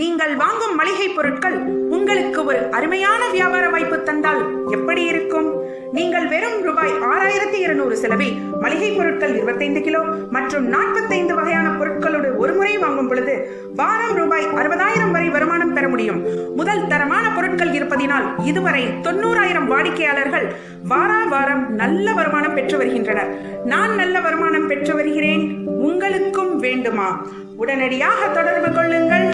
நீங்கள் வாங்கும் மளிகை பொருட்கள் உங்களுக்கு ஒரு அருமையான வியாபார வாய்ப்பு தந்தால் எப்படி இருக்கும்? நீங்கள் வெறும் ரூபாய் ஆறாயிரத்தி இருநூறு செலவில் மளிகை பொருட்கள் இருபத்தைந்து கிலோ மற்றும் நாற்பத்தைந்து வகையான பொருட்களோடு ஒரு முறை வாங்கும் பொழுது வாரம் ரூபாய் அறுபதாயிரம் வரை வருமானம் பெற முடியும். முதல் தரமான பொருட்கள் இருப்பதினால் இதுவரை தொண்ணூறாயிரம் வாடிக்கையாளர்கள் வாரா வாரம் நல்ல வருமானம் பெற்று வருகின்றனர். நான் நல்ல வருமானம் பெற்று வருகிறேன். உங்களுக்கும் வேண்டுமா? உடனடியாக தொடர்பு கொள்ளுங்கள்.